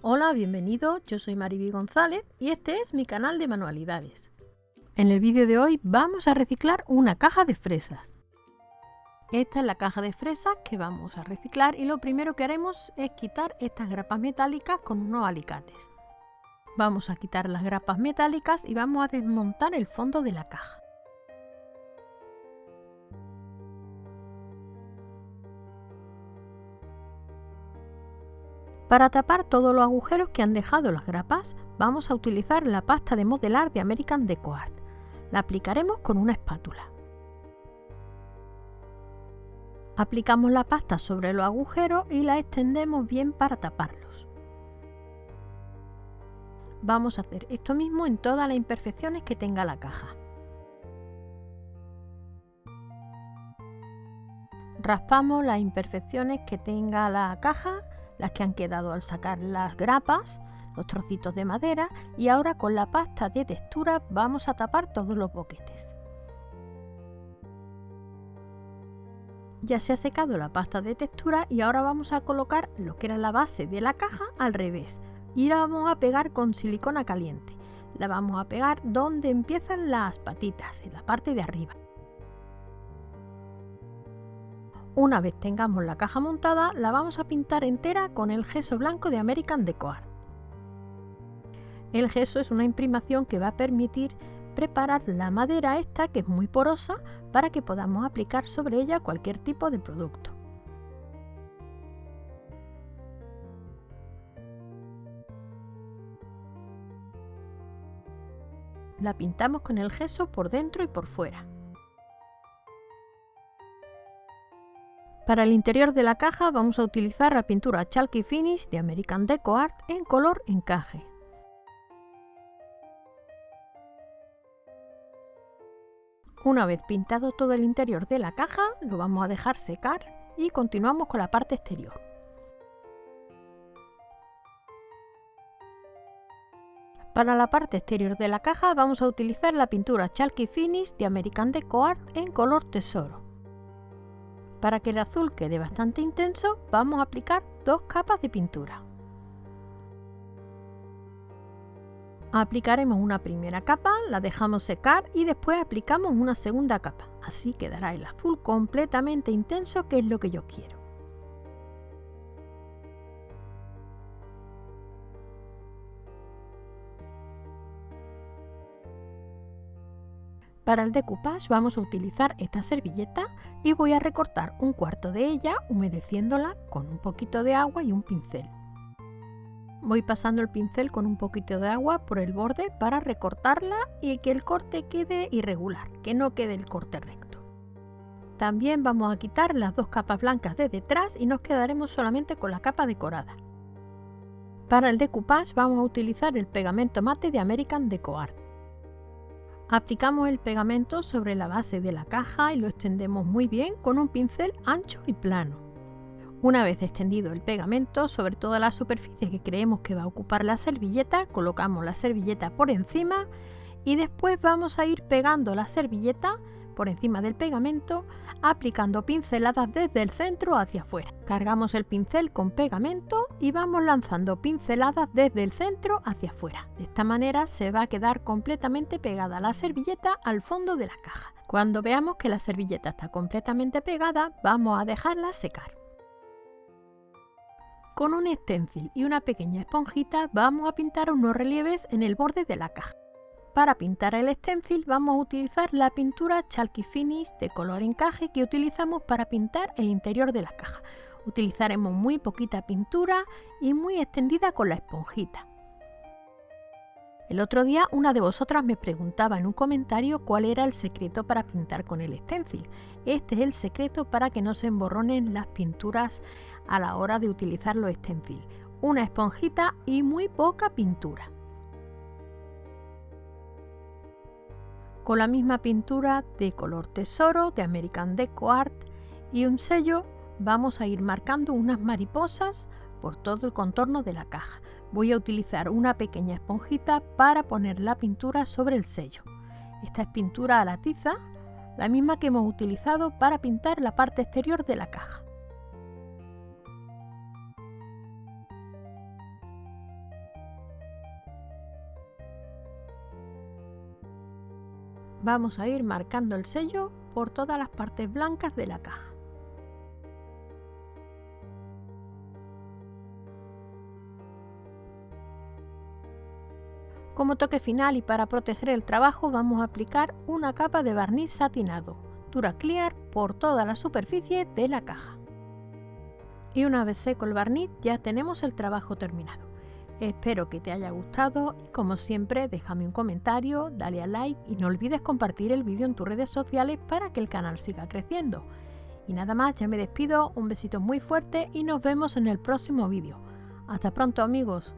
Hola, bienvenido, yo soy Mariby González y este es mi canal de manualidades. En el vídeo de hoy vamos a reciclar una caja de fresas. Esta es la caja de fresas que vamos a reciclar y lo primero que haremos es quitar estas grapas metálicas con unos alicates. Vamos a quitar las grapas metálicas y vamos a desmontar el fondo de la caja. Para tapar todos los agujeros que han dejado las grapas, vamos a utilizar la pasta de modelar de American Deco Art. La aplicaremos con una espátula. Aplicamos la pasta sobre los agujeros y la extendemos bien para taparlos. Vamos a hacer esto mismo en todas las imperfecciones que tenga la caja. Raspamos las imperfecciones que tenga la caja las que han quedado al sacar las grapas, los trocitos de madera y ahora con la pasta de textura vamos a tapar todos los boquetes. Ya se ha secado la pasta de textura y ahora vamos a colocar lo que era la base de la caja al revés y la vamos a pegar con silicona caliente. La vamos a pegar donde empiezan las patitas, en la parte de arriba. Una vez tengamos la caja montada, la vamos a pintar entera con el gesso blanco de American Deco Art. El gesso es una imprimación que va a permitir preparar la madera esta, que es muy porosa, para que podamos aplicar sobre ella cualquier tipo de producto. La pintamos con el gesso por dentro y por fuera. Para el interior de la caja vamos a utilizar la pintura Chalky Finish de American Deco Art en color encaje. Una vez pintado todo el interior de la caja, lo vamos a dejar secar y continuamos con la parte exterior. Para la parte exterior de la caja vamos a utilizar la pintura Chalky Finish de American Deco Art en color tesoro. Para que el azul quede bastante intenso, vamos a aplicar dos capas de pintura. Aplicaremos una primera capa, la dejamos secar y después aplicamos una segunda capa. Así quedará el azul completamente intenso, que es lo que yo quiero. Para el decoupage vamos a utilizar esta servilleta y voy a recortar un cuarto de ella humedeciéndola con un poquito de agua y un pincel. Voy pasando el pincel con un poquito de agua por el borde para recortarla y que el corte quede irregular, que no quede el corte recto. También vamos a quitar las dos capas blancas de detrás y nos quedaremos solamente con la capa decorada. Para el decoupage vamos a utilizar el pegamento mate de American Deco Art. Aplicamos el pegamento sobre la base de la caja y lo extendemos muy bien con un pincel ancho y plano. Una vez extendido el pegamento sobre toda la superficie que creemos que va a ocupar la servilleta, colocamos la servilleta por encima y después vamos a ir pegando la servilleta por encima del pegamento, aplicando pinceladas desde el centro hacia afuera. Cargamos el pincel con pegamento y vamos lanzando pinceladas desde el centro hacia afuera. De esta manera se va a quedar completamente pegada la servilleta al fondo de la caja. Cuando veamos que la servilleta está completamente pegada, vamos a dejarla secar. Con un stencil y una pequeña esponjita vamos a pintar unos relieves en el borde de la caja. Para pintar el stencil vamos a utilizar la pintura Chalky Finish de color encaje que utilizamos para pintar el interior de la caja. Utilizaremos muy poquita pintura y muy extendida con la esponjita. El otro día una de vosotras me preguntaba en un comentario cuál era el secreto para pintar con el stencil. Este es el secreto para que no se emborronen las pinturas a la hora de utilizar los stencil. Una esponjita y muy poca pintura. Con la misma pintura de color tesoro de American Deco Art y un sello vamos a ir marcando unas mariposas por todo el contorno de la caja. Voy a utilizar una pequeña esponjita para poner la pintura sobre el sello. Esta es pintura a la tiza, la misma que hemos utilizado para pintar la parte exterior de la caja. Vamos a ir marcando el sello por todas las partes blancas de la caja. Como toque final y para proteger el trabajo vamos a aplicar una capa de barniz satinado, Clear por toda la superficie de la caja. Y una vez seco el barniz ya tenemos el trabajo terminado. Espero que te haya gustado y como siempre déjame un comentario, dale a like y no olvides compartir el vídeo en tus redes sociales para que el canal siga creciendo. Y nada más, ya me despido, un besito muy fuerte y nos vemos en el próximo vídeo. Hasta pronto amigos.